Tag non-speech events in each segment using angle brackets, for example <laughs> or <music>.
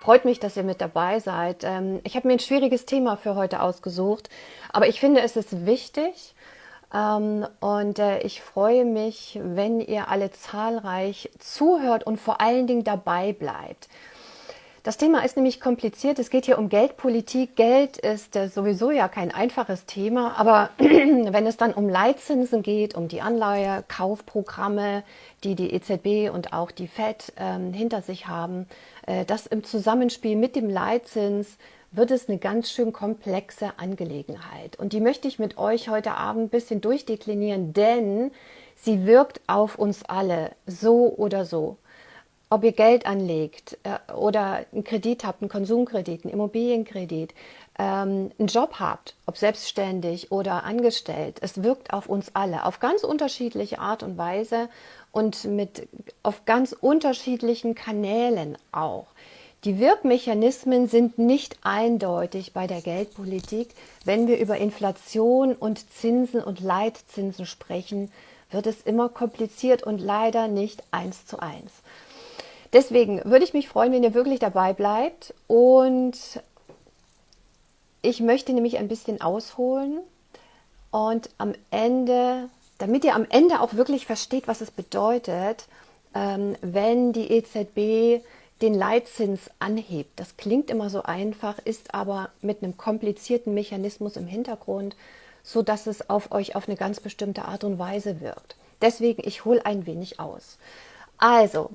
Freut mich, dass ihr mit dabei seid. Ähm, ich habe mir ein schwieriges Thema für heute ausgesucht, aber ich finde, es ist wichtig ähm, und äh, ich freue mich, wenn ihr alle zahlreich zuhört und vor allen Dingen dabei bleibt. Das Thema ist nämlich kompliziert. Es geht hier um Geldpolitik. Geld ist äh, sowieso ja kein einfaches Thema, aber <clears throat> wenn es dann um Leitzinsen geht, um die Anleihe, Kaufprogramme, die die EZB und auch die Fed ähm, hinter sich haben, äh, das im Zusammenspiel mit dem Leitzins wird es eine ganz schön komplexe Angelegenheit. Und die möchte ich mit euch heute Abend ein bisschen durchdeklinieren, denn sie wirkt auf uns alle, so oder so ob ihr Geld anlegt äh, oder einen Kredit habt, einen Konsumkredit, einen Immobilienkredit, ähm, einen Job habt, ob selbstständig oder angestellt, es wirkt auf uns alle auf ganz unterschiedliche Art und Weise und mit auf ganz unterschiedlichen Kanälen auch. Die Wirkmechanismen sind nicht eindeutig bei der Geldpolitik. Wenn wir über Inflation und Zinsen und Leitzinsen sprechen, wird es immer kompliziert und leider nicht eins zu eins. Deswegen würde ich mich freuen, wenn ihr wirklich dabei bleibt. Und ich möchte nämlich ein bisschen ausholen und am Ende, damit ihr am Ende auch wirklich versteht, was es bedeutet, ähm, wenn die EZB den Leitzins anhebt. Das klingt immer so einfach, ist aber mit einem komplizierten Mechanismus im Hintergrund, so dass es auf euch auf eine ganz bestimmte Art und Weise wirkt. Deswegen, ich hole ein wenig aus. Also,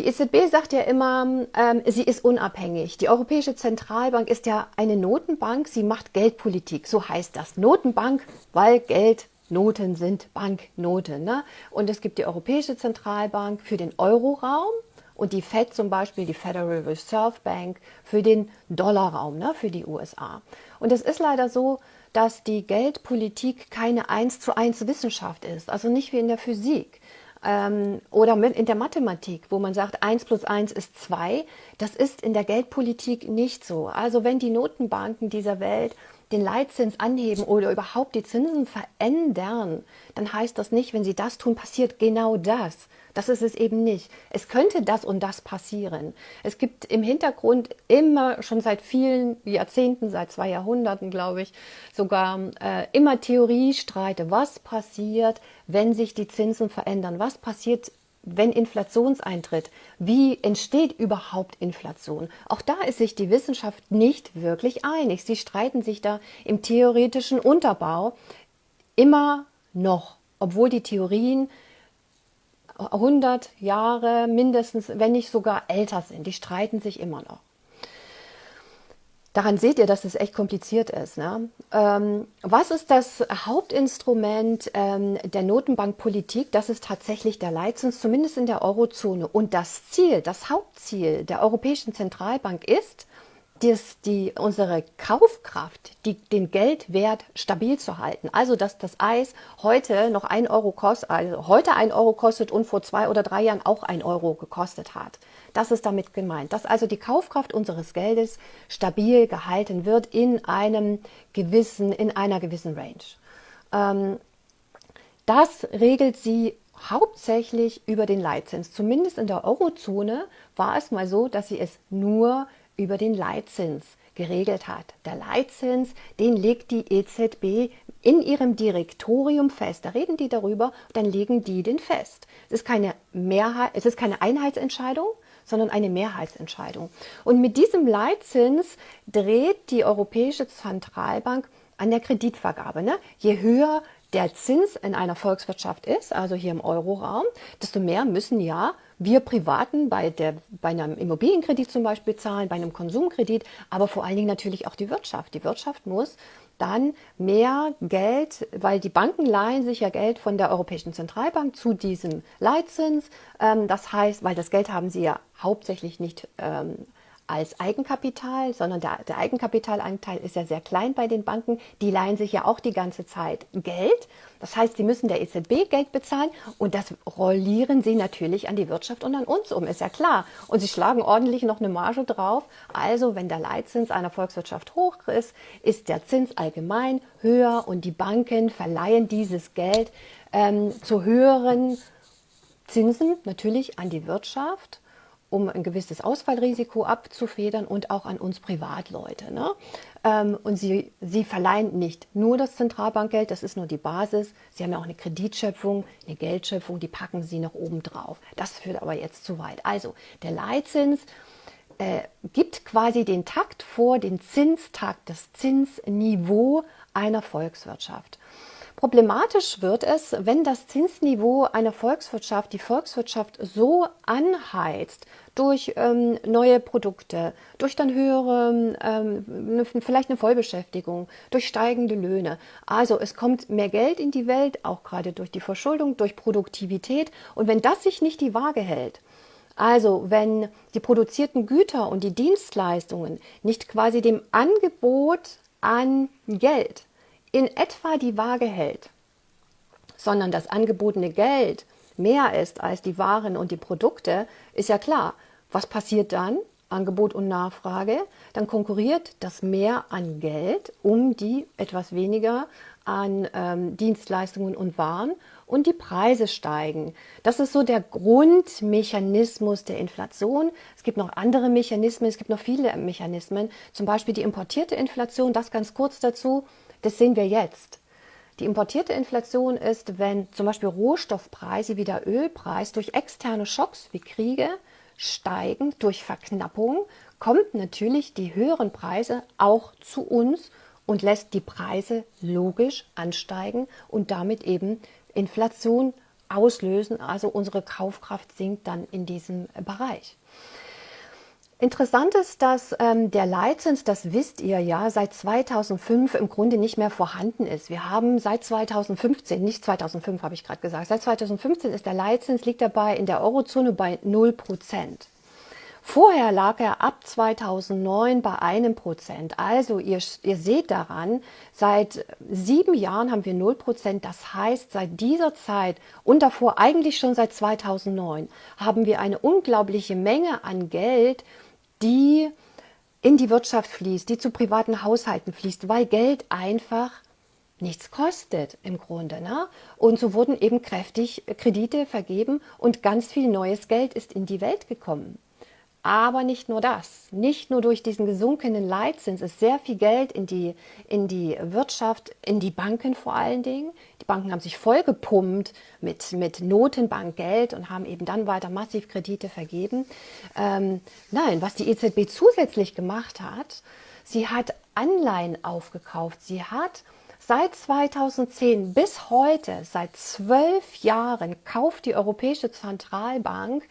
die EZB sagt ja immer, ähm, sie ist unabhängig. Die Europäische Zentralbank ist ja eine Notenbank, sie macht Geldpolitik, so heißt das. Notenbank, weil Geld Noten sind Banknoten. Ne? Und es gibt die Europäische Zentralbank für den Euroraum und die Fed zum Beispiel, die Federal Reserve Bank, für den Dollarraum, ne? für die USA. Und es ist leider so, dass die Geldpolitik keine eins zu eins Wissenschaft ist, also nicht wie in der Physik ähm, oder in der Mathematik, wo man sagt, 1 plus 1 ist 2. Das ist in der Geldpolitik nicht so. Also wenn die Notenbanken dieser Welt den Leitzins anheben oder überhaupt die Zinsen verändern, dann heißt das nicht, wenn sie das tun, passiert genau das. Das ist es eben nicht. Es könnte das und das passieren. Es gibt im Hintergrund immer schon seit vielen Jahrzehnten, seit zwei Jahrhunderten, glaube ich, sogar äh, immer Theoriestreite. Was passiert, wenn sich die Zinsen verändern? Was passiert, wenn Inflation eintritt? Wie entsteht überhaupt Inflation? Auch da ist sich die Wissenschaft nicht wirklich einig. Sie streiten sich da im theoretischen Unterbau immer noch, obwohl die Theorien 100 Jahre mindestens, wenn nicht sogar älter sind. Die streiten sich immer noch. Daran seht ihr, dass es echt kompliziert ist. Ne? Ähm, was ist das Hauptinstrument ähm, der Notenbankpolitik? Das ist tatsächlich der Leitzins, zumindest in der Eurozone. Und das Ziel, das Hauptziel der Europäischen Zentralbank ist, dass die, unsere Kaufkraft, die, den Geldwert stabil zu halten. Also, dass das Eis heute noch ein Euro kostet, also heute ein Euro kostet und vor zwei oder drei Jahren auch ein Euro gekostet hat. Das ist damit gemeint, dass also die Kaufkraft unseres Geldes stabil gehalten wird in einem gewissen, in einer gewissen Range. Ähm, das regelt sie hauptsächlich über den Leitzins. Zumindest in der Eurozone war es mal so, dass sie es nur über den Leitzins geregelt hat. Der Leitzins, den legt die EZB in ihrem Direktorium fest. Da reden die darüber, dann legen die den fest. Es ist keine Mehrheit, es ist keine Einheitsentscheidung, sondern eine Mehrheitsentscheidung. Und mit diesem Leitzins dreht die Europäische Zentralbank an der Kreditvergabe. Ne? Je höher der Zins in einer Volkswirtschaft ist, also hier im Euroraum, desto mehr müssen ja wir Privaten bei, der, bei einem Immobilienkredit zum Beispiel zahlen, bei einem Konsumkredit, aber vor allen Dingen natürlich auch die Wirtschaft. Die Wirtschaft muss dann mehr Geld, weil die Banken leihen sich ja Geld von der Europäischen Zentralbank zu diesem Leitzins. Ähm, das heißt, weil das Geld haben sie ja hauptsächlich nicht ähm, als Eigenkapital, sondern der, der, Eigenkapitalanteil ist ja sehr klein bei den Banken. Die leihen sich ja auch die ganze Zeit Geld. Das heißt, sie müssen der EZB Geld bezahlen und das rollieren sie natürlich an die Wirtschaft und an uns um, ist ja klar. Und sie schlagen ordentlich noch eine Marge drauf. Also, wenn der Leitzins einer Volkswirtschaft hoch ist, ist der Zins allgemein höher und die Banken verleihen dieses Geld ähm, zu höheren Zinsen natürlich an die Wirtschaft um ein gewisses Ausfallrisiko abzufedern und auch an uns Privatleute. Ne? Ähm, und sie, sie verleihen nicht nur das Zentralbankgeld, das ist nur die Basis. Sie haben ja auch eine Kreditschöpfung, eine Geldschöpfung, die packen sie noch oben drauf. Das führt aber jetzt zu weit. Also der Leitzins äh, gibt quasi den Takt vor, den Zinstakt, das Zinsniveau einer Volkswirtschaft. Problematisch wird es, wenn das Zinsniveau einer Volkswirtschaft die Volkswirtschaft so anheizt durch ähm, neue Produkte, durch dann höhere, ähm, vielleicht eine Vollbeschäftigung, durch steigende Löhne. Also es kommt mehr Geld in die Welt, auch gerade durch die Verschuldung, durch Produktivität. Und wenn das sich nicht die Waage hält, also wenn die produzierten Güter und die Dienstleistungen nicht quasi dem Angebot an Geld in etwa die Waage hält, sondern das angebotene Geld mehr ist als die Waren und die Produkte, ist ja klar. Was passiert dann? Angebot und Nachfrage, dann konkurriert das Mehr an Geld um die etwas weniger an ähm, Dienstleistungen und Waren und die Preise steigen. Das ist so der Grundmechanismus der Inflation. Es gibt noch andere Mechanismen, es gibt noch viele Mechanismen, zum Beispiel die importierte Inflation, das ganz kurz dazu. Das sehen wir jetzt. Die importierte Inflation ist, wenn zum Beispiel Rohstoffpreise wie der Ölpreis durch externe Schocks wie Kriege steigen, durch Verknappung, kommt natürlich die höheren Preise auch zu uns und lässt die Preise logisch ansteigen und damit eben Inflation auslösen. Also unsere Kaufkraft sinkt dann in diesem Bereich. Interessant ist, dass ähm, der Leitzins, das wisst ihr ja, seit 2005 im Grunde nicht mehr vorhanden ist. Wir haben seit 2015, nicht 2005 habe ich gerade gesagt, seit 2015 ist der Leitzins, liegt dabei in der Eurozone bei 0 Prozent. Vorher lag er ab 2009 bei einem Prozent. Also ihr, ihr seht daran, seit sieben Jahren haben wir 0 Prozent. Das heißt, seit dieser Zeit und davor eigentlich schon seit 2009 haben wir eine unglaubliche Menge an Geld, die in die Wirtschaft fließt, die zu privaten Haushalten fließt, weil Geld einfach nichts kostet im Grunde. Ne? Und so wurden eben kräftig Kredite vergeben und ganz viel neues Geld ist in die Welt gekommen. Aber nicht nur das, nicht nur durch diesen gesunkenen Leitzins ist sehr viel Geld in die, in die Wirtschaft, in die Banken vor allen Dingen. Die Banken haben sich vollgepumpt mit, mit Notenbankgeld und haben eben dann weiter massiv Kredite vergeben. Ähm, nein, was die EZB zusätzlich gemacht hat, sie hat Anleihen aufgekauft. Sie hat Seit 2010 bis heute, seit zwölf Jahren, kauft die Europäische Zentralbank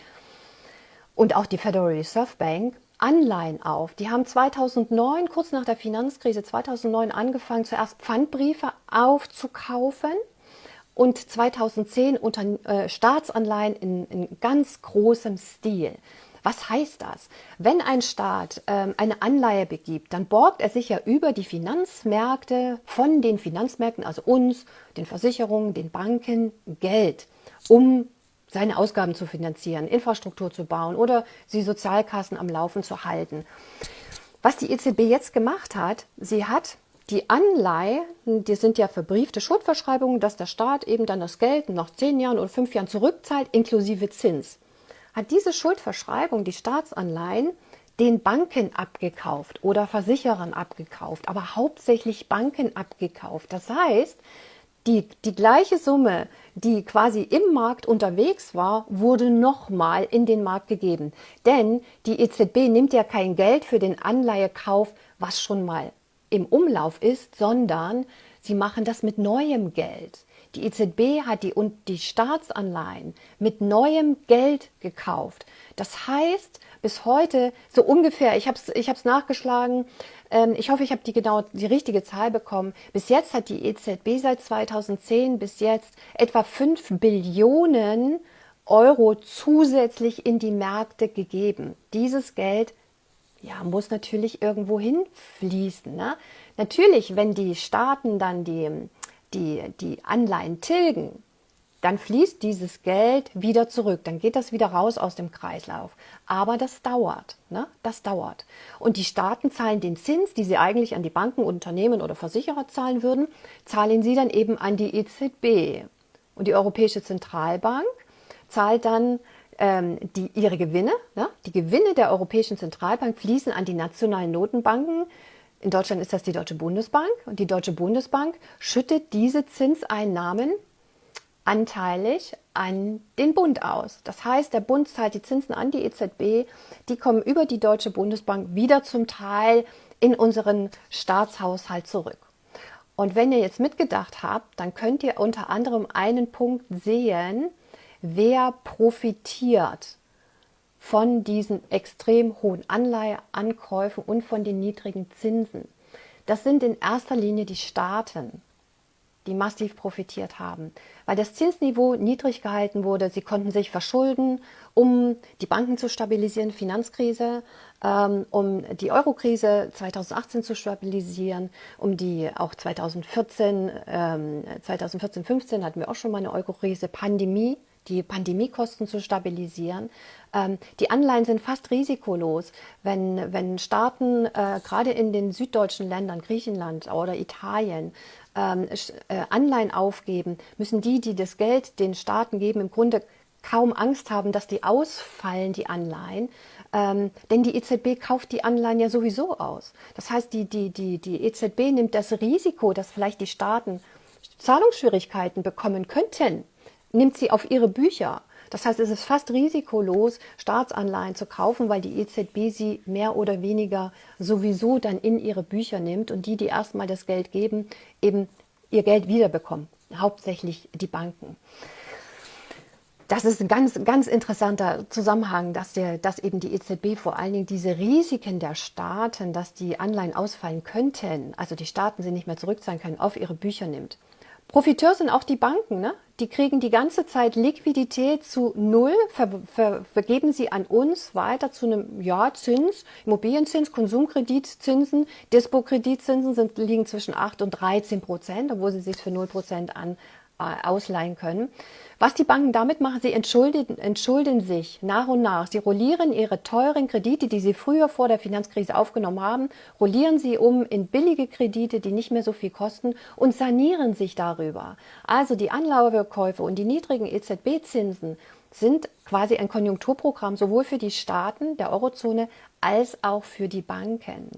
und auch die Federal Reserve Bank Anleihen auf. Die haben 2009, kurz nach der Finanzkrise 2009 angefangen, zuerst Pfandbriefe aufzukaufen und 2010 unter äh, Staatsanleihen in, in, ganz großem Stil. Was heißt das? Wenn ein Staat ähm, eine Anleihe begibt, dann borgt er sich ja über die Finanzmärkte von den Finanzmärkten, also uns, den Versicherungen, den Banken, Geld, um seine Ausgaben zu finanzieren, Infrastruktur zu bauen oder die Sozialkassen am Laufen zu halten. Was die EZB jetzt gemacht hat, sie hat die Anleihe, die sind ja verbriefte Schuldverschreibungen, dass der Staat eben dann das Geld nach zehn Jahren oder fünf Jahren zurückzahlt, inklusive Zins. Hat diese Schuldverschreibung, die Staatsanleihen, den Banken abgekauft oder Versicherern abgekauft, aber hauptsächlich Banken abgekauft. Das heißt, die, die gleiche Summe, die quasi im Markt unterwegs war, wurde nochmal in den Markt gegeben. Denn die EZB nimmt ja kein Geld für den Anleihekauf, was schon mal im Umlauf ist, sondern sie machen das mit neuem Geld. Die EZB hat die und die Staatsanleihen mit neuem Geld gekauft. Das heißt, bis heute so ungefähr, ich habe es ich nachgeschlagen, ähm, ich hoffe, ich habe die genau die richtige Zahl bekommen. Bis jetzt hat die EZB seit 2010 bis jetzt etwa 5 Billionen Euro zusätzlich in die Märkte gegeben. Dieses Geld ja, muss natürlich irgendwo hinfließen. Ne? Natürlich, wenn die Staaten dann die, die, die Anleihen tilgen, dann fließt dieses Geld wieder zurück, dann geht das wieder raus aus dem Kreislauf. Aber das dauert, ne? das dauert. Und die Staaten zahlen den Zins, die sie eigentlich an die Banken, Unternehmen oder Versicherer zahlen würden, zahlen sie dann eben an die EZB. Und die Europäische Zentralbank zahlt dann ähm, die, ihre Gewinne, ne? die Gewinne der Europäischen Zentralbank fließen an die nationalen Notenbanken. In Deutschland ist das die Deutsche Bundesbank und die Deutsche Bundesbank schüttet diese Zinseinnahmen anteilig an den Bund aus. Das heißt, der Bund zahlt die Zinsen an die EZB, die kommen über die Deutsche Bundesbank wieder zum Teil in unseren Staatshaushalt zurück. Und wenn ihr jetzt mitgedacht habt, dann könnt ihr unter anderem einen Punkt sehen, wer profitiert von diesen extrem hohen Anleiheankäufen und von den niedrigen Zinsen. Das sind in erster Linie die Staaten die massiv profitiert haben, weil das Zinsniveau niedrig gehalten wurde. Sie konnten sich verschulden, um die Banken zu stabilisieren, Finanzkrise, ähm, um die Eurokrise 2018 zu stabilisieren, um die auch 2014, ähm, 2014, 15 hatten wir auch schon mal eine Eurokrise, Pandemie, die Pandemiekosten zu stabilisieren. Ähm, die Anleihen sind fast risikolos. Wenn, wenn Staaten, äh, gerade in den süddeutschen Ländern, Griechenland oder Italien, ähm, äh, Anleihen aufgeben, müssen die, die das Geld den Staaten geben, im Grunde kaum Angst haben, dass die ausfallen, die Anleihen. Ähm, denn die EZB kauft die Anleihen ja sowieso aus. Das heißt, die, die, die, die EZB nimmt das Risiko, dass vielleicht die Staaten Zahlungsschwierigkeiten bekommen könnten, nimmt sie auf ihre Bücher. Das heißt, es ist fast risikolos, Staatsanleihen zu kaufen, weil die EZB sie mehr oder weniger sowieso dann in ihre Bücher nimmt und die, die erstmal das Geld geben, eben ihr Geld wiederbekommen. Hauptsächlich die Banken. Das ist ein ganz, ganz interessanter Zusammenhang, dass, der, dass eben die EZB vor allen Dingen diese Risiken der Staaten, dass die Anleihen ausfallen könnten, also die Staaten sie nicht mehr zurückzahlen können, auf ihre Bücher nimmt. Profiteur sind auch die Banken. Ne? Die kriegen die ganze Zeit Liquidität zu null, ver, ver, vergeben sie an uns weiter zu einem ja, Zins, Immobilienzins, Konsumkreditzinsen, Dispo-Kreditzinsen sind, liegen zwischen 8 und 13 Prozent, obwohl sie sich für 0 Prozent an, ausleihen können. Was die Banken damit machen, sie entschulden, entschulden sich nach und nach. Sie rollieren ihre teuren Kredite, die sie früher vor der Finanzkrise aufgenommen haben, rollieren sie um in billige Kredite, die nicht mehr so viel kosten und sanieren sich darüber. Also die Anlagekäufe und die niedrigen EZB-Zinsen sind quasi ein Konjunkturprogramm sowohl für die Staaten der Eurozone als auch für die Banken.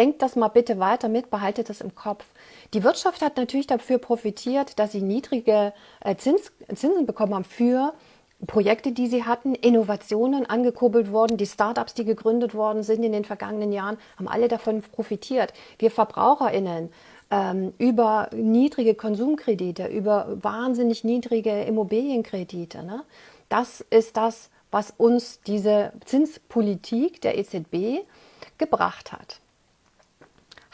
Denkt das mal bitte weiter mit, behaltet das im Kopf. Die Wirtschaft hat natürlich dafür profitiert, dass sie niedrige äh, Zins, Zinsen bekommen haben für Projekte, die sie hatten, Innovationen angekurbelt worden, die Startups, die gegründet worden sind in den vergangenen Jahren, haben alle davon profitiert. Wir VerbraucherInnen ähm, über niedrige Konsumkredite, über wahnsinnig niedrige Immobilienkredite. Ne? Das ist das, was uns diese Zinspolitik der EZB gebracht hat.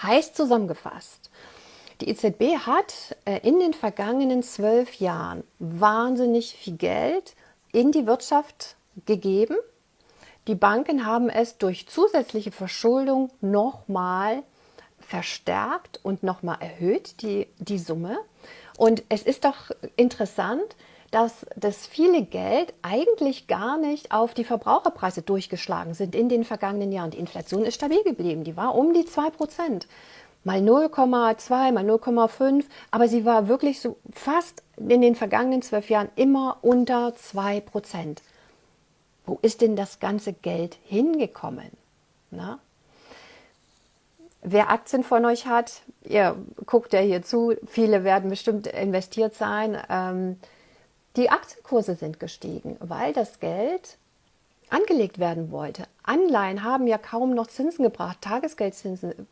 Heißt zusammengefasst, die EZB hat äh, in den vergangenen zwölf Jahren wahnsinnig viel Geld in die Wirtschaft gegeben. Die Banken haben es durch zusätzliche Verschuldung nochmal verstärkt und nochmal erhöht, die, die Summe. Und es ist doch interessant, dass das viele Geld eigentlich gar nicht auf die Verbraucherpreise durchgeschlagen sind in den vergangenen Jahren. Die Inflation ist stabil geblieben, die war um die 2 Prozent. Mal 0,2, mal 0,5, aber sie war wirklich so fast in den vergangenen zwölf Jahren immer unter 2 Prozent. Wo ist denn das ganze Geld hingekommen? Na? Wer Aktien von euch hat, ihr guckt ja hier zu, viele werden bestimmt investiert sein. Ähm, die Aktienkurse sind gestiegen, weil das Geld angelegt werden wollte. Anleihen haben ja kaum noch Zinsen gebracht, Tagesgeldzinsen.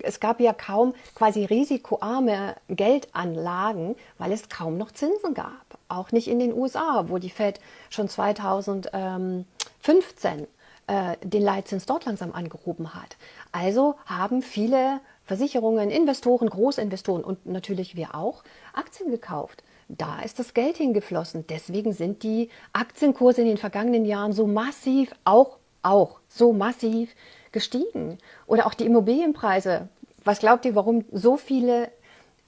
Es gab ja kaum quasi risikoarme Geldanlagen, weil es kaum noch Zinsen gab. Auch nicht in den USA, wo die Fed schon 2015 äh, den Leitzins dort langsam angehoben hat. Also haben viele Versicherungen, Investoren, Großinvestoren und natürlich wir auch Aktien gekauft. Da ist das Geld hingeflossen. Deswegen sind die Aktienkurse in den vergangenen Jahren so massiv, auch, auch so massiv gestiegen. Oder auch die Immobilienpreise. Was glaubt ihr, warum so viele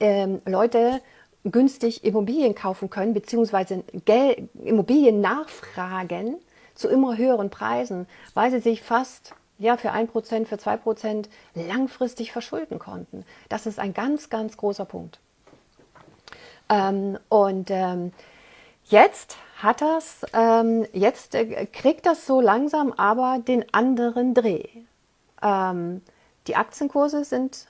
ähm, Leute günstig Immobilien kaufen können, beziehungsweise Geld, Immobilien nachfragen zu immer höheren Preisen, weil sie sich fast ja, für ein Prozent, für zwei Prozent langfristig verschulden konnten. Das ist ein ganz, ganz großer Punkt. Ähm, und ähm, jetzt hat das, ähm, jetzt äh, kriegt das so langsam aber den anderen Dreh. Ähm, die Aktienkurse sind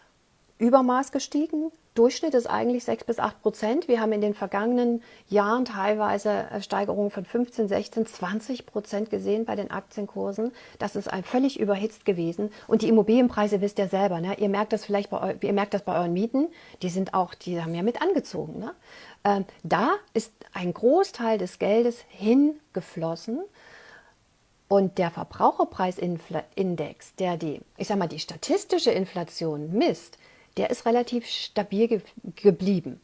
übermaß gestiegen. Durchschnitt ist eigentlich 6 bis 8 Prozent. Wir haben in den vergangenen Jahren teilweise Steigerungen von 15, 16, 20 Prozent gesehen bei den Aktienkursen. Das ist ein völlig überhitzt gewesen. Und die Immobilienpreise wisst ihr selber. Ne? Ihr merkt das vielleicht bei, ihr merkt das bei euren Mieten. Die sind auch, die haben ja mit angezogen. Ne? Ähm, da ist ein Großteil des Geldes hingeflossen. Und der Verbraucherpreisindex, der die, ich sag mal, die statistische Inflation misst, der ist relativ stabil ge geblieben.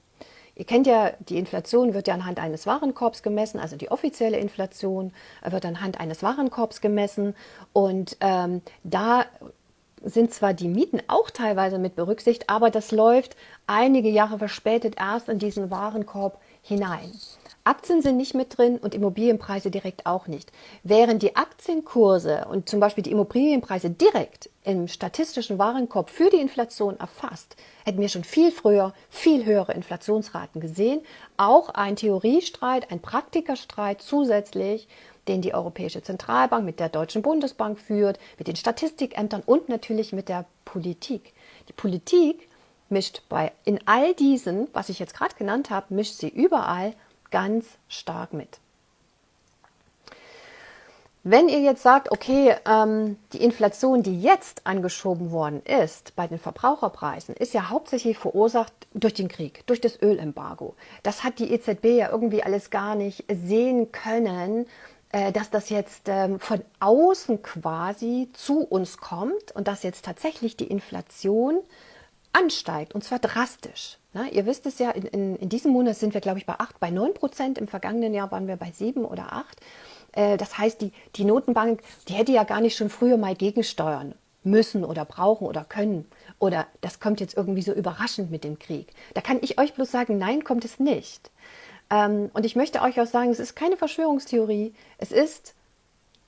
Ihr kennt ja, die Inflation wird ja anhand eines Warenkorbs gemessen, also die offizielle Inflation wird anhand eines Warenkorbs gemessen. Und ähm, da sind zwar die Mieten auch teilweise mit berücksichtigt, aber das läuft einige Jahre verspätet erst in diesen Warenkorb hinein. Aktien sind nicht mit drin und Immobilienpreise direkt auch nicht. Während die Aktienkurse und zum Beispiel die Immobilienpreise direkt im statistischen Warenkorb für die Inflation erfasst, hätten wir schon viel früher viel höhere Inflationsraten gesehen. Auch ein Theoriestreit, ein Praktikerstreit zusätzlich, den die Europäische Zentralbank mit der Deutschen Bundesbank führt, mit den Statistikämtern und natürlich mit der Politik. Die Politik mischt bei in all diesen, was ich jetzt gerade genannt habe, mischt sie überall ganz stark mit. Wenn ihr jetzt sagt, okay, ähm, die Inflation, die jetzt angeschoben worden ist bei den Verbraucherpreisen, ist ja hauptsächlich verursacht durch den Krieg, durch das Ölembargo. Das hat die EZB ja irgendwie alles gar nicht sehen können, äh, dass das jetzt ähm, von außen quasi zu uns kommt und dass jetzt tatsächlich die Inflation ansteigt und zwar drastisch. Na, ihr wisst es ja, in, in, in, diesem Monat sind wir, glaube ich, bei 8, bei 9 Prozent. Im vergangenen Jahr waren wir bei 7 oder 8. Äh, das heißt, die, die Notenbank, die hätte ja gar nicht schon früher mal gegensteuern müssen oder brauchen oder können. Oder das kommt jetzt irgendwie so überraschend mit dem Krieg. Da kann ich euch bloß sagen, nein, kommt es nicht. Ähm, und ich möchte euch auch sagen, es ist keine Verschwörungstheorie. Es ist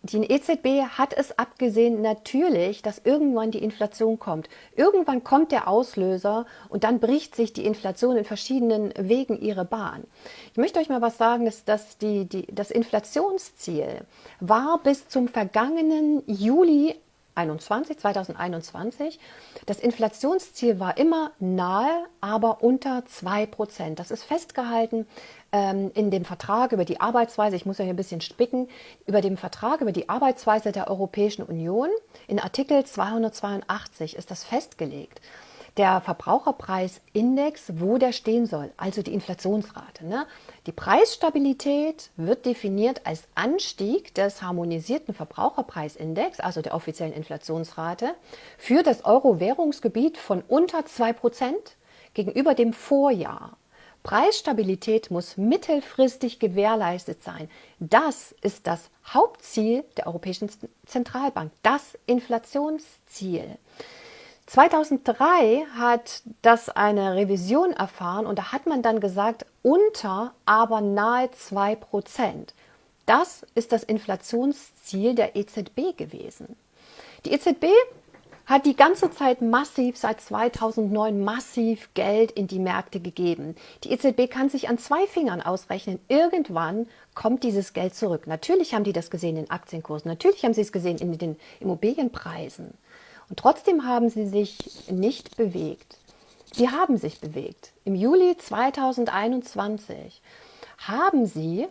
die EZB hat es abgesehen natürlich, dass irgendwann die Inflation kommt. Irgendwann kommt der Auslöser und dann bricht sich die Inflation in verschiedenen Wegen ihre Bahn. Ich möchte euch mal was sagen, dass, dass die, die, das Inflationsziel war bis zum vergangenen Juli 21, 2021. Das Inflationsziel war immer nahe, aber unter 2 Prozent. Das ist festgehalten ähm, in dem Vertrag über die Arbeitsweise, ich muss ja hier ein bisschen spicken, über dem Vertrag über die Arbeitsweise der Europäischen Union. In Artikel 282 ist das festgelegt der Verbraucherpreisindex, wo der stehen soll, also die Inflationsrate. Ne? Die Preisstabilität wird definiert als Anstieg des harmonisierten Verbraucherpreisindex, also der offiziellen Inflationsrate, für das Euro-Währungsgebiet von unter 2% gegenüber dem Vorjahr. Preisstabilität muss mittelfristig gewährleistet sein. Das ist das Hauptziel der Europäischen Zentralbank, das Inflationsziel. 2003 hat das eine Revision erfahren und da hat man dann gesagt, unter, aber nahe 2 Prozent. Das ist das Inflationsziel der EZB gewesen. Die EZB hat die ganze Zeit massiv, seit 2009 massiv Geld in die Märkte gegeben. Die EZB kann sich an zwei Fingern ausrechnen, irgendwann kommt dieses Geld zurück. Natürlich haben die das gesehen in Aktienkursen, natürlich haben sie es gesehen in den Immobilienpreisen. Und trotzdem haben sie sich nicht bewegt. Sie haben sich bewegt. Im Juli 2021 haben sie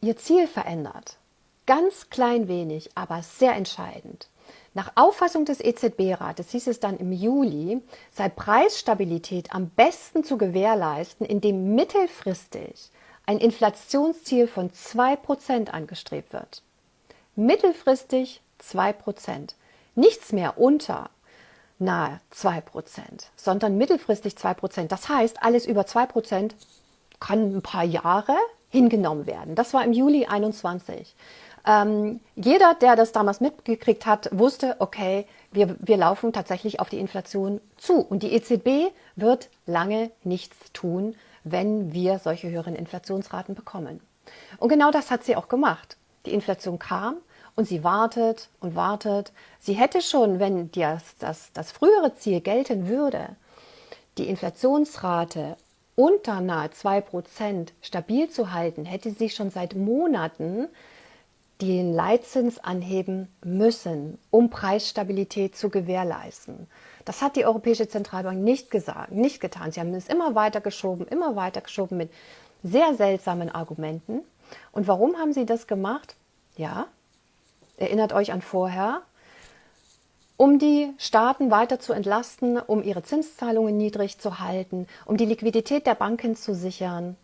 ihr Ziel verändert. Ganz klein wenig, aber sehr entscheidend. Nach Auffassung des EZB-Rates hieß es dann im Juli, sei Preisstabilität am besten zu gewährleisten, indem mittelfristig ein Inflationsziel von 2% angestrebt wird. Mittelfristig 2% nichts mehr unter nahe 2%, sondern mittelfristig 2%. Das heißt, alles über 2% kann ein paar Jahre hingenommen werden. Das war im Juli 21. Ähm, jeder, der das damals mitgekriegt hat, wusste, okay, wir, wir laufen tatsächlich auf die Inflation zu. Und die EZB wird lange nichts tun, wenn wir solche höheren Inflationsraten bekommen. Und genau das hat sie auch gemacht. Die Inflation kam und sie wartet und wartet. Sie hätte schon, wenn das, das, das frühere Ziel gelten würde, die Inflationsrate unter nahe 2% stabil zu halten, hätte sie schon seit Monaten den Leitzins anheben müssen, um Preisstabilität zu gewährleisten. Das hat die Europäische Zentralbank nicht gesagt, nicht getan. Sie haben es immer weiter geschoben, immer weiter geschoben mit sehr seltsamen Argumenten. Und warum haben sie das gemacht? Ja, erinnert euch an vorher, um die Staaten weiter zu entlasten, um ihre Zinszahlungen niedrig zu halten, um die Liquidität der Banken zu sichern.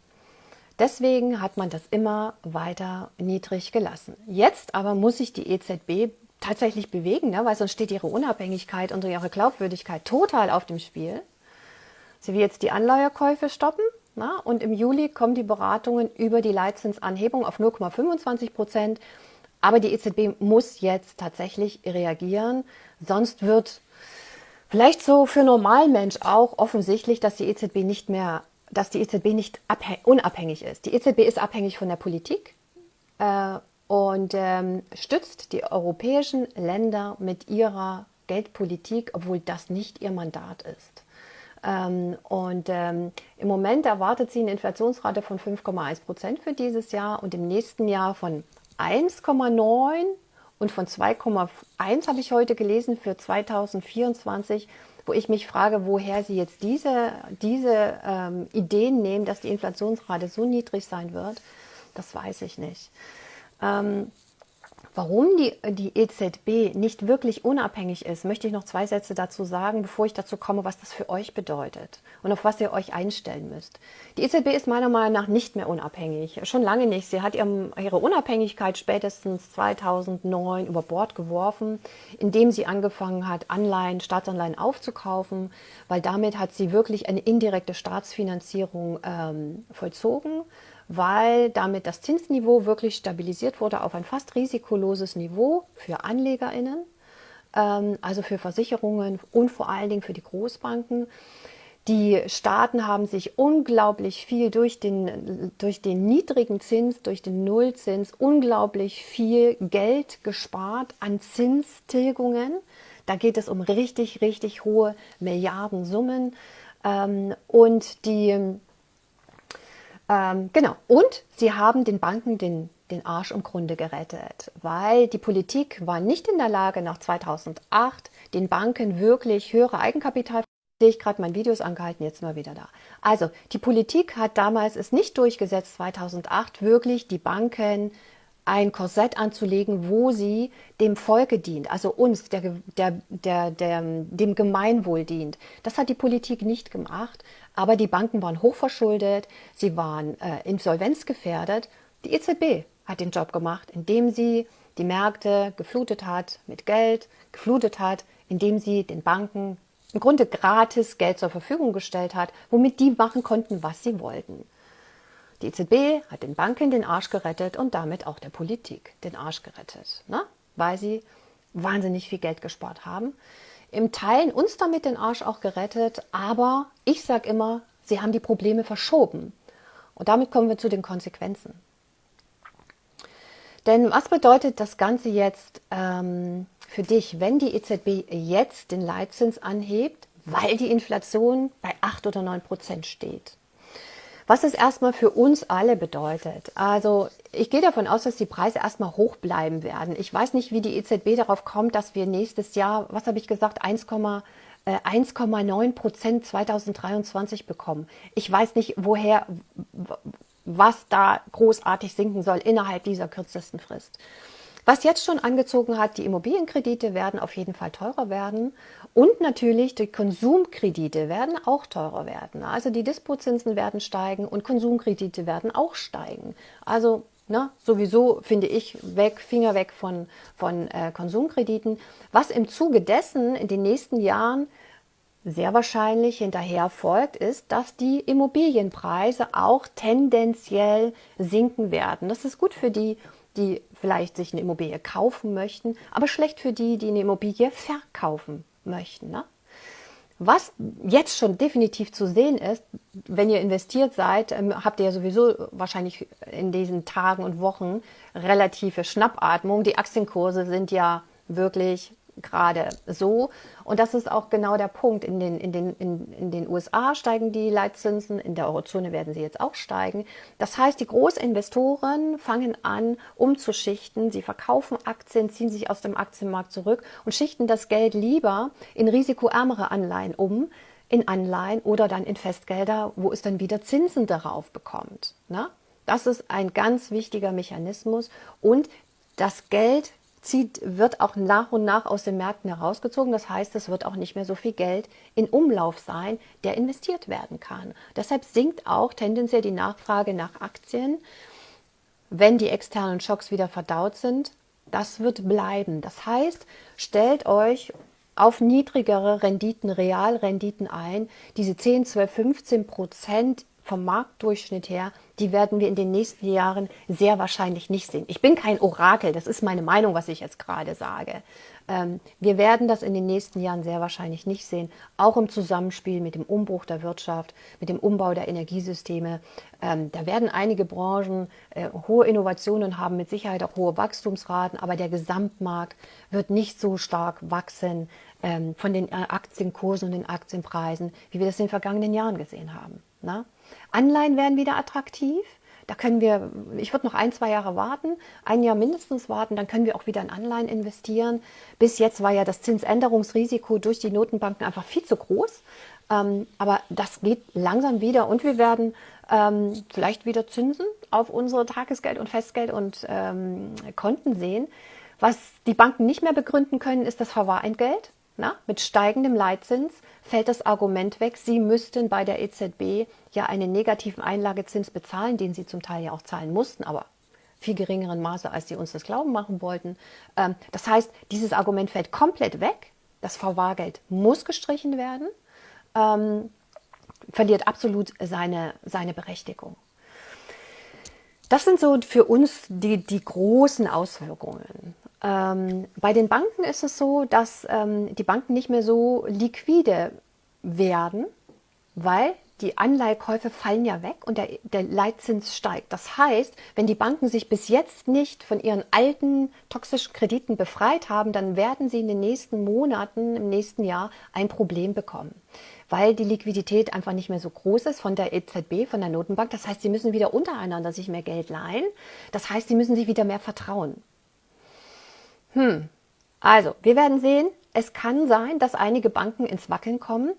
Deswegen hat man das immer weiter niedrig gelassen. Jetzt aber muss sich die EZB tatsächlich bewegen, ne? weil sonst steht ihre Unabhängigkeit und ihre Glaubwürdigkeit total auf dem Spiel. Sie will jetzt die Anleiherkäufe stoppen na? und im Juli kommen die Beratungen über die Leitzinsanhebung auf 0,25 Prozent. Aber die EZB muss jetzt tatsächlich reagieren, sonst wird vielleicht so für Normalmensch auch offensichtlich, dass die EZB nicht mehr, dass die EZB nicht unabhängig ist. Die EZB ist abhängig von der Politik äh, und ähm, stützt die europäischen Länder mit ihrer Geldpolitik, obwohl das nicht ihr Mandat ist. Ähm, und ähm, im Moment erwartet sie eine Inflationsrate von 5,1 Prozent für dieses Jahr und im nächsten Jahr von 1,9 und von 2,1 habe ich heute gelesen für 2024, wo ich mich frage, woher Sie jetzt diese, diese ähm, Ideen nehmen, dass die Inflationsrate so niedrig sein wird. Das weiß ich nicht. Ähm, Warum die, die EZB nicht wirklich unabhängig ist, möchte ich noch zwei Sätze dazu sagen, bevor ich dazu komme, was das für euch bedeutet und auf was ihr euch einstellen müsst. Die EZB ist meiner Meinung nach nicht mehr unabhängig, schon lange nicht. Sie hat ihre Unabhängigkeit spätestens 2009 über Bord geworfen, indem sie angefangen hat, Anleihen, Staatsanleihen aufzukaufen, weil damit hat sie wirklich eine indirekte Staatsfinanzierung ähm, vollzogen weil damit das Zinsniveau wirklich stabilisiert wurde auf ein fast risikoloses Niveau für AnlegerInnen, ähm, also für Versicherungen und vor allen Dingen für die Großbanken. Die Staaten haben sich unglaublich viel durch den, durch den niedrigen Zins, durch den Nullzins, unglaublich viel Geld gespart an Zinstilgungen. Da geht es um richtig, richtig hohe Milliardensummen. Ähm, und die ähm, genau. Und sie haben den Banken den, den Arsch im Grunde gerettet, weil die Politik war nicht in der Lage, nach 2008 den Banken wirklich höhere Eigenkapital sehe ich gerade mein Videos angehalten, jetzt mal wieder da. Also, die Politik hat damals es nicht durchgesetzt, 2008 wirklich die Banken ein Korsett anzulegen, wo sie dem Volke dient, also uns, der, der, der, der, dem Gemeinwohl dient. Das hat die Politik nicht gemacht, aber die Banken waren hochverschuldet, sie waren äh, insolvenzgefährdet. Die EZB hat den Job gemacht, indem sie die Märkte geflutet hat mit Geld, geflutet hat, indem sie den Banken im Grunde gratis Geld zur Verfügung gestellt hat, womit die machen konnten, was sie wollten. Die EZB hat den Banken den Arsch gerettet und damit auch der Politik den Arsch gerettet, ne? weil sie wahnsinnig viel Geld gespart haben. Im Teilen uns damit den Arsch auch gerettet, aber ich sage immer, sie haben die Probleme verschoben. Und damit kommen wir zu den Konsequenzen. Denn was bedeutet das Ganze jetzt ähm, für dich, wenn die EZB jetzt den Leitzins anhebt, weil die Inflation bei 8 oder 9 Prozent steht? Was es erstmal für uns alle bedeutet. Also ich gehe davon aus, dass die Preise erstmal hoch bleiben werden. Ich weiß nicht, wie die EZB darauf kommt, dass wir nächstes Jahr, was habe ich gesagt, 1,9 äh, Prozent 2023 bekommen. Ich weiß nicht, woher, was da großartig sinken soll innerhalb dieser kürzesten Frist. Was jetzt schon angezogen hat, die Immobilienkredite werden auf jeden Fall teurer werden und natürlich die Konsumkredite werden auch teurer werden. Also die Dispozinsen werden steigen und Konsumkredite werden auch steigen. Also na, sowieso finde ich weg, Finger weg von, von äh, Konsumkrediten. Was im Zuge dessen in den nächsten Jahren sehr wahrscheinlich hinterher folgt, ist, dass die Immobilienpreise auch tendenziell sinken werden. Das ist gut für die die vielleicht sich eine Immobilie kaufen möchten, aber schlecht für die, die eine Immobilie verkaufen möchten. Ne? Was jetzt schon definitiv zu sehen ist, wenn ihr investiert seid, ähm, habt ihr ja sowieso wahrscheinlich in diesen Tagen und Wochen relative Schnappatmung. Die Aktienkurse sind ja wirklich gerade so. Und das ist auch genau der Punkt. In den, in, den, in, in den USA steigen die Leitzinsen, in der Eurozone werden sie jetzt auch steigen. Das heißt, die Großinvestoren fangen an, umzuschichten. Sie verkaufen Aktien, ziehen sich aus dem Aktienmarkt zurück und schichten das Geld lieber in risikoärmere Anleihen um, in Anleihen oder dann in Festgelder, wo es dann wieder Zinsen darauf bekommt. Na? Das ist ein ganz wichtiger Mechanismus und das Geld zieht, wird auch nach und nach aus den Märkten herausgezogen. Das heißt, es wird auch nicht mehr so viel Geld in Umlauf sein, der investiert werden kann. Deshalb sinkt auch tendenziell die Nachfrage nach Aktien, wenn die externen Schocks wieder verdaut sind. Das wird bleiben. Das heißt, stellt euch auf niedrigere Renditen, Realrenditen ein. Diese 10, 12, 15 Prozent vom Marktdurchschnitt her, die werden wir in den nächsten Jahren sehr wahrscheinlich nicht sehen. Ich bin kein Orakel, das ist meine Meinung, was ich jetzt gerade sage. Ähm, wir werden das in den nächsten Jahren sehr wahrscheinlich nicht sehen, auch im Zusammenspiel mit dem Umbruch der Wirtschaft, mit dem Umbau der Energiesysteme. Ähm, da werden einige Branchen äh, hohe Innovationen haben, mit Sicherheit auch hohe Wachstumsraten, aber der Gesamtmarkt wird nicht so stark wachsen ähm, von den äh, Aktienkursen und den Aktienpreisen, wie wir das in den vergangenen Jahren gesehen haben. Na? Anleihen werden wieder attraktiv. Da können wir, ich würde noch ein, zwei Jahre warten, ein Jahr mindestens warten, dann können wir auch wieder in Anleihen investieren. Bis jetzt war ja das Zinsänderungsrisiko durch die Notenbanken einfach viel zu groß. Ähm, aber das geht langsam wieder und wir werden ähm, vielleicht wieder Zinsen auf unsere Tagesgeld- und Festgeld- und ähm, Konten sehen. Was die Banken nicht mehr begründen können, ist das Verwahrentgelt. Na, mit steigendem Leitzins fällt das Argument weg, Sie müssten bei der EZB ja einen negativen Einlagezins bezahlen, den Sie zum Teil ja auch zahlen mussten, aber viel geringeren Maße, als Sie uns das glauben machen wollten. Ähm, das heißt, dieses Argument fällt komplett weg. Das Verwahrgeld muss gestrichen werden, ähm, verliert absolut seine, seine Berechtigung. Das sind so für uns die, die großen Auswirkungen. Ähm, bei den Banken ist es so, dass ähm, die Banken nicht mehr so liquide werden, weil die Anleihekäufe fallen ja weg und der, der, Leitzins steigt. Das heißt, wenn die Banken sich bis jetzt nicht von ihren alten toxischen Krediten befreit haben, dann werden sie in den nächsten Monaten, im nächsten Jahr ein Problem bekommen, weil die Liquidität einfach nicht mehr so groß ist von der EZB, von der Notenbank. Das heißt, sie müssen wieder untereinander sich mehr Geld leihen. Das heißt, sie müssen sich wieder mehr vertrauen. Hm. Also, wir werden sehen, es kann sein, dass einige Banken ins Wackeln kommen.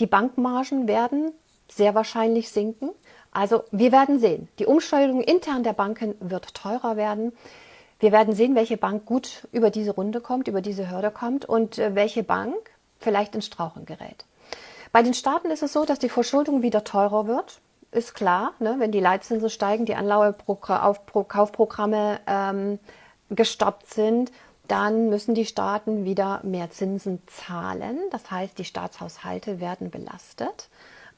Die Bankmargen werden sehr wahrscheinlich sinken. Also, wir werden sehen. Die Umsteuerung intern der Banken wird teurer werden. Wir werden sehen, welche Bank gut über diese Runde kommt, über diese Hürde kommt und äh, welche Bank vielleicht ins Strauchen gerät. Bei den Staaten ist es so, dass die Verschuldung wieder teurer wird. Ist klar, ne? wenn die Leitzinsen steigen, die Anlaufkaufprogramme ähm, gestoppt sind, dann müssen die Staaten wieder mehr Zinsen zahlen. Das heißt, die Staatshaushalte werden belastet.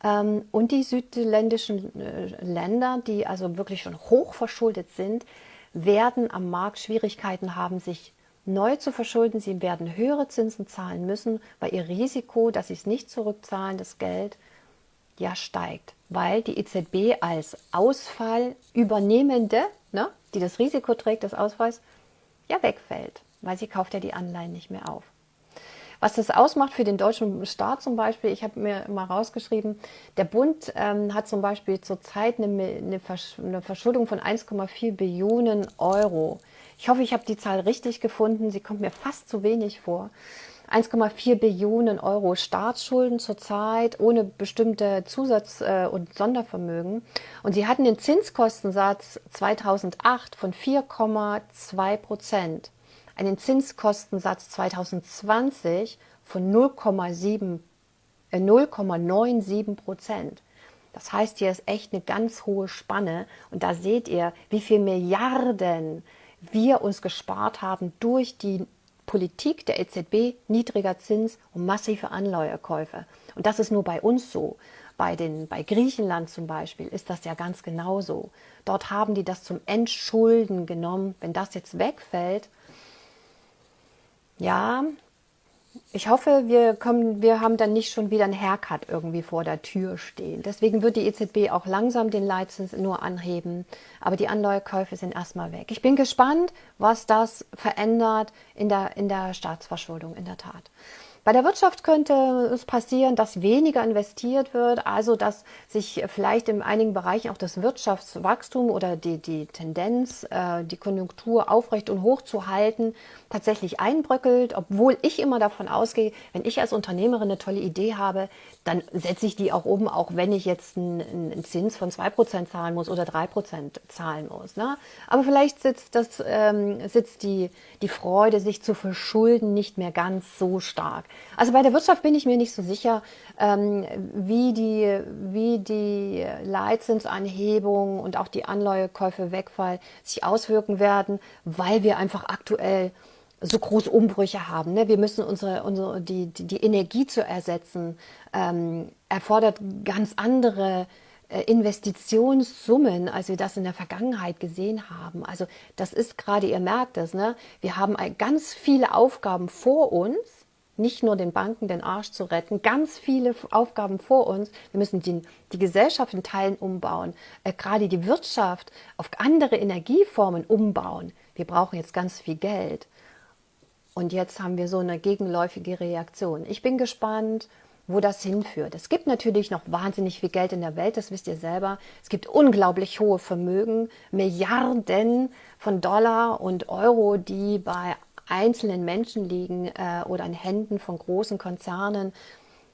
Ähm, und die südländischen äh, Länder, die also wirklich schon hoch verschuldet sind, werden am Markt Schwierigkeiten haben, sich neu zu verschulden. Sie werden höhere Zinsen zahlen müssen, weil ihr Risiko, dass sie es nicht zurückzahlen, das Geld, ja steigt. Weil die EZB als Ausfallübernehmende, ne, die das Risiko trägt des Ausfalls, ja wegfällt weil sie kauft ja die Anleihen nicht mehr auf. Was das ausmacht für den deutschen Staat zum Beispiel, ich habe mir mal rausgeschrieben, der Bund ähm, hat zum Beispiel zurzeit eine, eine, Versch eine Verschuldung von 1,4 Billionen Euro. Ich hoffe, ich habe die Zahl richtig gefunden. Sie kommt mir fast zu wenig vor. 1,4 Billionen Euro Staatsschulden zurzeit ohne bestimmte Zusatz- äh, und Sondervermögen. Und sie hatten den Zinskostensatz 2008 von 4,2 Prozent einen Zinskostensatz 2020 von 0,97 äh, Prozent. Das heißt, hier ist echt eine ganz hohe Spanne und da seht ihr, wie viel Milliarden wir uns gespart haben durch die Politik der EZB, niedriger Zins und massive Anleihekäufe. Und das ist nur bei uns so. bei, den, bei Griechenland zum Beispiel ist das ja ganz genauso. Dort haben die das zum Entschulden genommen. Wenn das jetzt wegfällt, ja, ich hoffe, wir, kommen, wir haben dann nicht schon wieder ein Haircut irgendwie vor der Tür stehen. Deswegen wird die EZB auch langsam den Leitzins nur anheben. Aber die Anleihekäufe sind erstmal weg. Ich bin gespannt, was das verändert in der, in der Staatsverschuldung in der Tat. Bei der Wirtschaft könnte es passieren, dass weniger investiert wird, also dass sich vielleicht in einigen Bereichen auch das Wirtschaftswachstum oder die, die Tendenz, äh, die Konjunktur aufrecht und hoch zu halten, tatsächlich einbröckelt, obwohl ich immer davon ausgehe, wenn ich als Unternehmerin eine tolle Idee habe, dann setze ich die auch um, auch wenn ich jetzt einen, einen Zins von 2% zahlen muss oder 3% zahlen muss. Ne? Aber vielleicht sitzt, das, ähm, sitzt die, die Freude, sich zu verschulden, nicht mehr ganz so stark. Also bei der Wirtschaft bin ich mir nicht so sicher, ähm, wie, die, wie die Leitzinsanhebung und auch die Anleihekäufe Wegfall sich auswirken werden, weil wir einfach aktuell so große Umbrüche haben. Ne? Wir müssen unsere, unsere die, die, Energie zu ersetzen, ähm, erfordert ganz andere äh, Investitionssummen, als wir das in der Vergangenheit gesehen haben. Also das ist gerade, ihr merkt es, ne? wir haben ganz viele Aufgaben vor uns, nicht nur den Banken den Arsch zu retten, ganz viele Aufgaben vor uns. Wir müssen die, die Gesellschaft in Teilen umbauen, äh, gerade die Wirtschaft auf andere Energieformen umbauen. Wir brauchen jetzt ganz viel Geld. Und jetzt haben wir so eine gegenläufige Reaktion. Ich bin gespannt, wo das hinführt. Es gibt natürlich noch wahnsinnig viel Geld in der Welt, das wisst ihr selber. Es gibt unglaublich hohe Vermögen, Milliarden von Dollar und Euro, die bei einzelnen Menschen liegen äh, oder in Händen von großen Konzernen.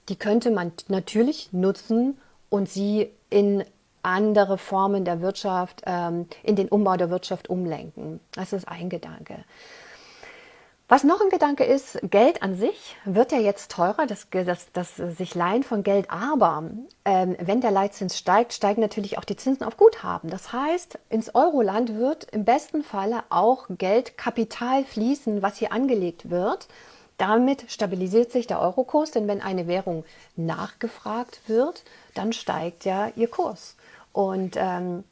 Die könnte man natürlich nutzen und sie in andere Formen der Wirtschaft, ähm, in den Umbau der Wirtschaft umlenken. Das ist ein Gedanke. Was noch ein Gedanke ist, Geld an sich wird ja jetzt teurer, das, das, das sich leihen von Geld, aber ähm, wenn der Leitzins steigt, steigen natürlich auch die Zinsen auf Guthaben. Das heißt, ins Euroland wird im besten Falle auch Geldkapital fließen, was hier angelegt wird. Damit stabilisiert sich der Eurokurs, denn wenn eine Währung nachgefragt wird, dann steigt ja ihr Kurs. Und ähm,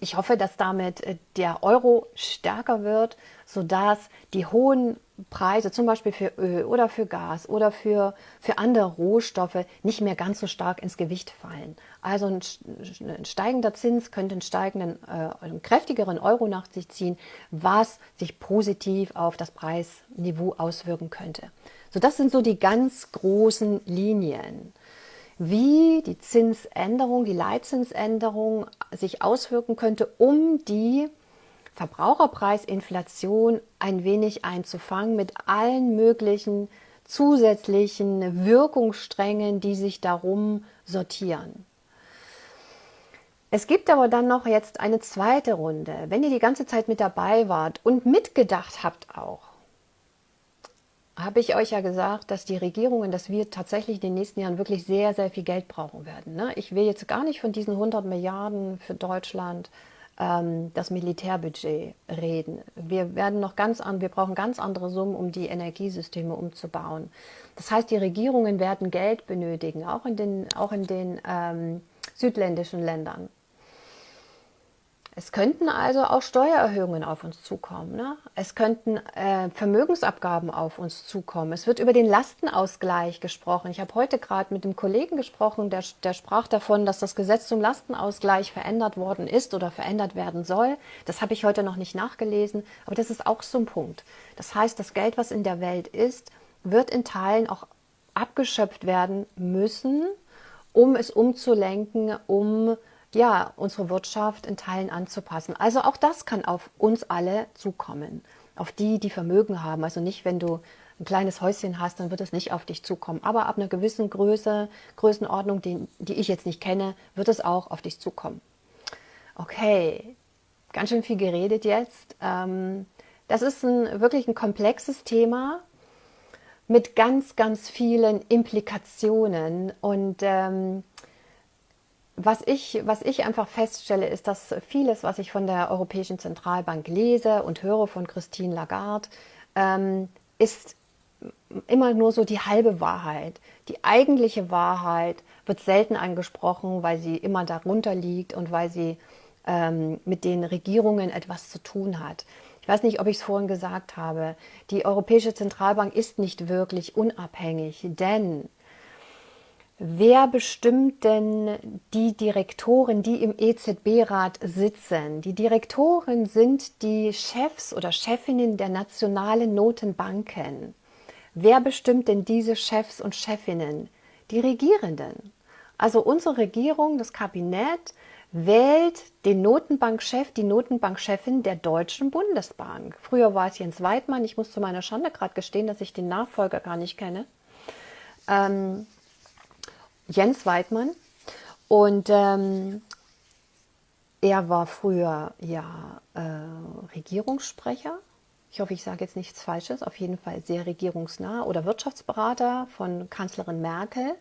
ich hoffe, dass damit äh, der Euro stärker wird, sodass die hohen Preise, zum Beispiel für Öl oder für Gas oder für, für andere Rohstoffe, nicht mehr ganz so stark ins Gewicht fallen. Also ein, ein steigender Zins könnte einen steigenden, äh, einen kräftigeren Euro nach sich ziehen, was sich positiv auf das Preisniveau auswirken könnte. So, das sind so die ganz großen Linien wie die Zinsänderung, die Leitzinsänderung sich auswirken könnte, um die Verbraucherpreisinflation ein wenig einzufangen mit allen möglichen zusätzlichen Wirkungssträngen, die sich darum sortieren. Es gibt aber dann noch jetzt eine zweite Runde. Wenn ihr die ganze Zeit mit dabei wart und mitgedacht habt auch, habe ich euch ja gesagt, dass die Regierungen, dass wir tatsächlich in den nächsten Jahren wirklich sehr, sehr viel Geld brauchen werden. Ne? Ich will jetzt gar nicht von diesen 100 Milliarden für Deutschland, das Militärbudget reden. Wir werden noch ganz an, wir brauchen ganz andere Summen, um die Energiesysteme umzubauen. Das heißt, die Regierungen werden Geld benötigen, auch in den, auch in den ähm, südländischen Ländern. Es könnten also auch Steuererhöhungen auf uns zukommen. Ne? Es könnten äh, Vermögensabgaben auf uns zukommen. Es wird über den Lastenausgleich gesprochen. Ich habe heute gerade mit dem Kollegen gesprochen, der, der sprach davon, dass das Gesetz zum Lastenausgleich verändert worden ist oder verändert werden soll. Das habe ich heute noch nicht nachgelesen, aber das ist auch so ein Punkt. Das heißt, das Geld, was in der Welt ist, wird in Teilen auch abgeschöpft werden müssen, um es umzulenken, um ja, unsere Wirtschaft in Teilen anzupassen. Also auch das kann auf uns alle zukommen, auf die, die Vermögen haben. Also nicht, wenn du ein kleines Häuschen hast, dann wird es nicht auf dich zukommen. Aber ab einer gewissen Größe, Größenordnung, die, die ich jetzt nicht kenne, wird es auch auf dich zukommen. Okay, ganz schön viel geredet jetzt. Ähm, das ist ein, wirklich ein komplexes Thema mit ganz, ganz vielen Implikationen und ähm, was ich, was ich einfach feststelle, ist, dass vieles, was ich von der Europäischen Zentralbank lese und höre von Christine Lagarde, ähm, ist immer nur so die halbe Wahrheit. Die eigentliche Wahrheit wird selten angesprochen, weil sie immer darunter liegt und weil sie ähm, mit den Regierungen etwas zu tun hat. Ich weiß nicht, ob ich es vorhin gesagt habe. Die Europäische Zentralbank ist nicht wirklich unabhängig, denn Wer bestimmt denn die Direktoren, die im EZB-Rat sitzen? Die Direktoren sind die Chefs oder Chefinnen der nationalen Notenbanken. Wer bestimmt denn diese Chefs und Chefinnen? Die Regierenden. Also unsere Regierung, das Kabinett, wählt den Notenbankchef, die Notenbankchefin der Deutschen Bundesbank. Früher war es Jens Weidmann. Ich muss zu meiner Schande gerade gestehen, dass ich den Nachfolger gar nicht kenne. Ähm, Jens Weidmann. Und ähm, er war früher ja äh, Regierungssprecher. Ich hoffe, ich sage jetzt nichts Falsches. Auf jeden Fall sehr regierungsnah oder Wirtschaftsberater von Kanzlerin Merkel.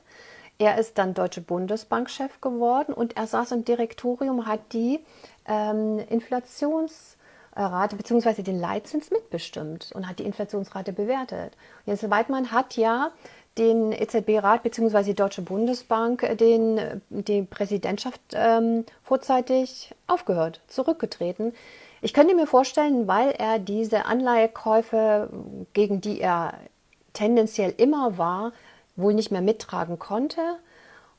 Er ist dann Deutsche Bundesbankchef geworden und er saß im Direktorium, hat die ähm, Inflationsrate bzw. den Leitzins mitbestimmt und hat die Inflationsrate bewertet. Jens Weidmann hat ja den EZB-Rat bzw. die Deutsche Bundesbank äh, den, äh, die Präsidentschaft ähm, vorzeitig aufgehört, zurückgetreten. Ich könnte mir vorstellen, weil er diese Anleihekäufe, gegen die er tendenziell immer war, wohl nicht mehr mittragen konnte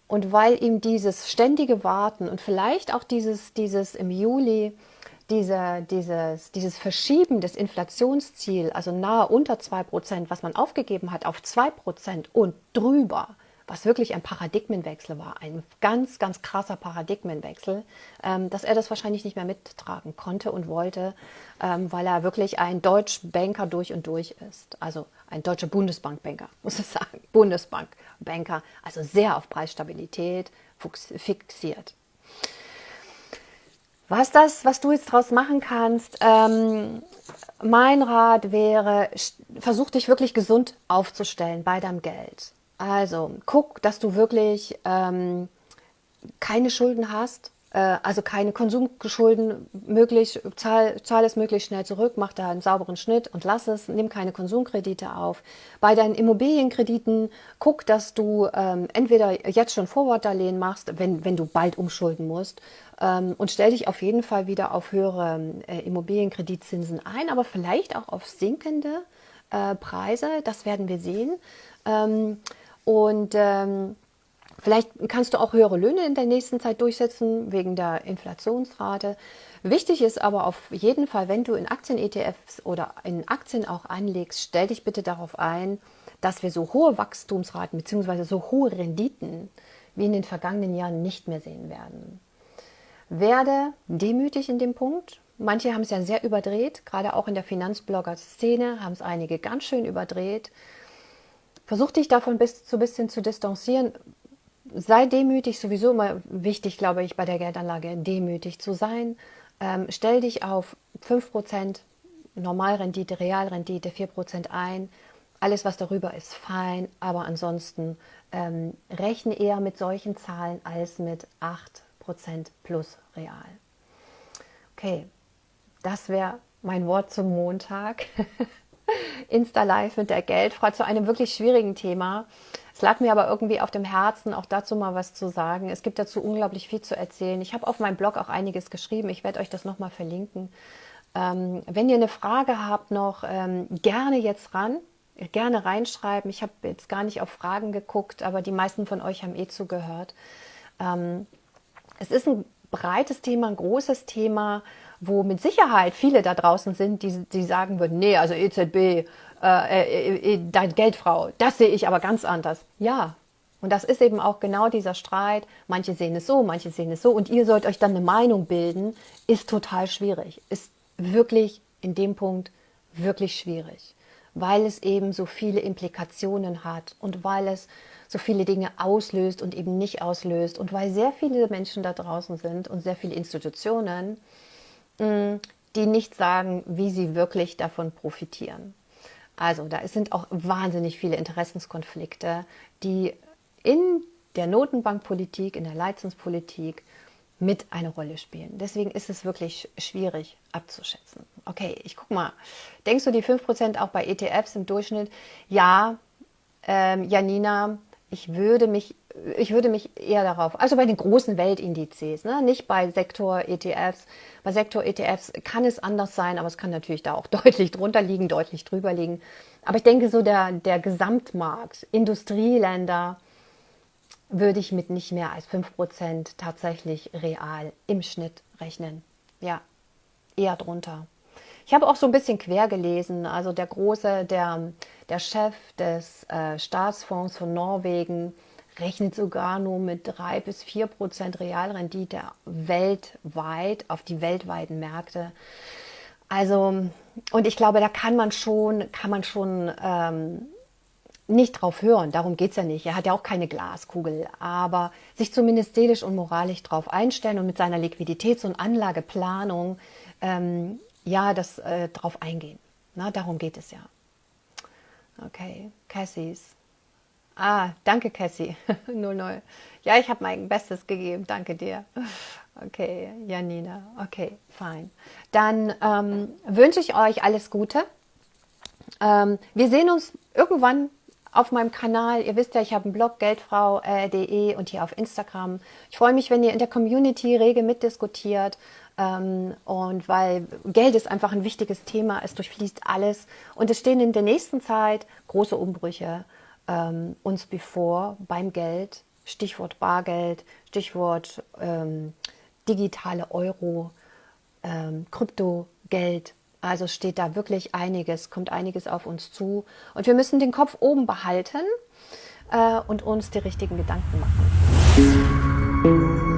und weil ihm dieses ständige Warten und vielleicht auch dieses, dieses im Juli diese, dieses, dieses Verschieben des Inflationsziels, also nahe unter 2%, was man aufgegeben hat, auf 2% und drüber, was wirklich ein Paradigmenwechsel war, ein ganz, ganz krasser Paradigmenwechsel, ähm, dass er das wahrscheinlich nicht mehr mittragen konnte und wollte, ähm, weil er wirklich ein Deutschbanker durch und durch ist. Also ein deutscher Bundesbankbanker, <laughs> muss ich sagen. Bundesbankbanker, also sehr auf Preisstabilität fixiert. Was das, was du jetzt daraus machen kannst, ähm, mein Rat wäre, versuch dich wirklich gesund aufzustellen bei deinem Geld. Also guck, dass du wirklich ähm, keine Schulden hast, äh, also keine Konsumschulden möglich, zahl, zahl es möglichst schnell zurück, mach da einen sauberen Schnitt und lass es, nimm keine Konsumkredite auf. Bei deinen Immobilienkrediten guck, dass du ähm, entweder jetzt schon Vorwortdarlehen machst, wenn, wenn du bald umschulden musst, und stell dich auf jeden Fall wieder auf höhere äh, Immobilienkreditzinsen ein, aber vielleicht auch auf sinkende äh, Preise, das werden wir sehen. Ähm, und ähm, Vielleicht kannst du auch höhere Löhne in der nächsten Zeit durchsetzen wegen der Inflationsrate. Wichtig ist aber auf jeden Fall, wenn du in Aktien-ETFs oder in Aktien auch anlegst, stell dich bitte darauf ein, dass wir so hohe Wachstumsraten bzw. so hohe Renditen wie in den vergangenen Jahren nicht mehr sehen werden. Werde demütig in dem Punkt. Manche haben es ja sehr überdreht, gerade auch in der Finanzblogger-Szene haben es einige ganz schön überdreht. Versuch dich davon bis zu bisschen zu distanzieren sei demütig, sowieso immer wichtig, glaube ich, bei der Geldanlage, demütig zu sein. Ähm, stell dich auf 5% Normalrendite, Realrendite, 4% ein. Alles, was darüber ist, fein, aber ansonsten ähm, rechne eher mit solchen Zahlen als mit 8% plus real. Okay, das wäre mein Wort zum Montag. <laughs> Insta Live mit der Geldfrau zu einem wirklich schwierigen Thema. Es lag mir aber irgendwie auf dem Herzen, auch dazu mal was zu sagen. Es gibt dazu unglaublich viel zu erzählen. Ich habe auf meinem Blog auch einiges geschrieben. Ich werde euch das nochmal verlinken. Ähm, wenn ihr eine Frage habt noch, ähm, gerne jetzt ran, gerne reinschreiben. Ich habe jetzt gar nicht auf Fragen geguckt, aber die meisten von euch haben eh zugehört. Ähm, es ist ein breites Thema, ein großes Thema, wo mit Sicherheit viele da draußen sind, die, die sagen würden, nee, also EZB, äh, äh, äh, deine Geldfrau, das sehe ich aber ganz anders. Ja, und das ist eben auch genau dieser Streit. Manche sehen es so, manche sehen es so. Und ihr sollt euch dann eine Meinung bilden, ist total schwierig. Ist wirklich in dem Punkt wirklich schwierig. Weil es eben so viele Implikationen hat und weil es so viele Dinge auslöst und eben nicht auslöst und weil sehr viele Menschen da draußen sind und sehr viele Institutionen, mm, die nicht sagen, wie sie wirklich davon profitieren. Also da sind auch wahnsinnig viele Interessenskonflikte, die in der Notenbankpolitik, in der Leitzinspolitik mit eine Rolle spielen. Deswegen ist es wirklich schwierig abzuschätzen. Okay, ich guck mal. Denkst du die 5% auch bei ETFs im Durchschnitt? Ja, ähm, Janina, ich würde mich ich würde mich eher darauf, also bei den großen Weltindizes, ne? nicht bei Sektor-ETFs. Bei Sektor-ETFs kann es anders sein, aber es kann natürlich da auch <laughs> deutlich drunter liegen, deutlich drüber liegen. Aber ich denke, so der, der Gesamtmarkt, Industrieländer, würde ich mit nicht mehr als 5% tatsächlich real im Schnitt rechnen. Ja, eher drunter. Ich habe auch so ein bisschen quer gelesen. Also der große, der, der Chef des äh, Staatsfonds von Norwegen rechnet sogar nur mit 3 bis 4 Prozent Realrendite weltweit auf die weltweiten Märkte. Also, und ich glaube, da kann man schon, kann man schon ähm, nicht drauf hören, darum geht es ja nicht. Er hat ja auch keine Glaskugel, aber sich zumindest seelisch und moralisch drauf einstellen und mit seiner Liquiditäts- und Anlageplanung ähm, ja, das äh, drauf eingehen. Na, darum geht es ja. Okay, Cassies. Ah, danke Cassie. <laughs> 00. Ja, ich habe mein Bestes gegeben. Danke dir. Okay, Janina. Okay, fein. Dann ähm, wünsche ich euch alles Gute. Ähm, wir sehen uns irgendwann auf meinem Kanal. Ihr wisst ja, ich habe einen Blog geldfrau.de und hier auf Instagram. Ich freue mich, wenn ihr in der Community rege mitdiskutiert. Ähm, und weil Geld ist einfach ein wichtiges Thema, es durchfließt alles. Und es stehen in der nächsten Zeit große Umbrüche ähm, uns bevor beim Geld. Stichwort Bargeld, Stichwort ähm, digitale Euro, ähm, Kryptogeld, also steht da wirklich einiges, kommt einiges auf uns zu. Und wir müssen den Kopf oben behalten äh, und uns die richtigen Gedanken machen.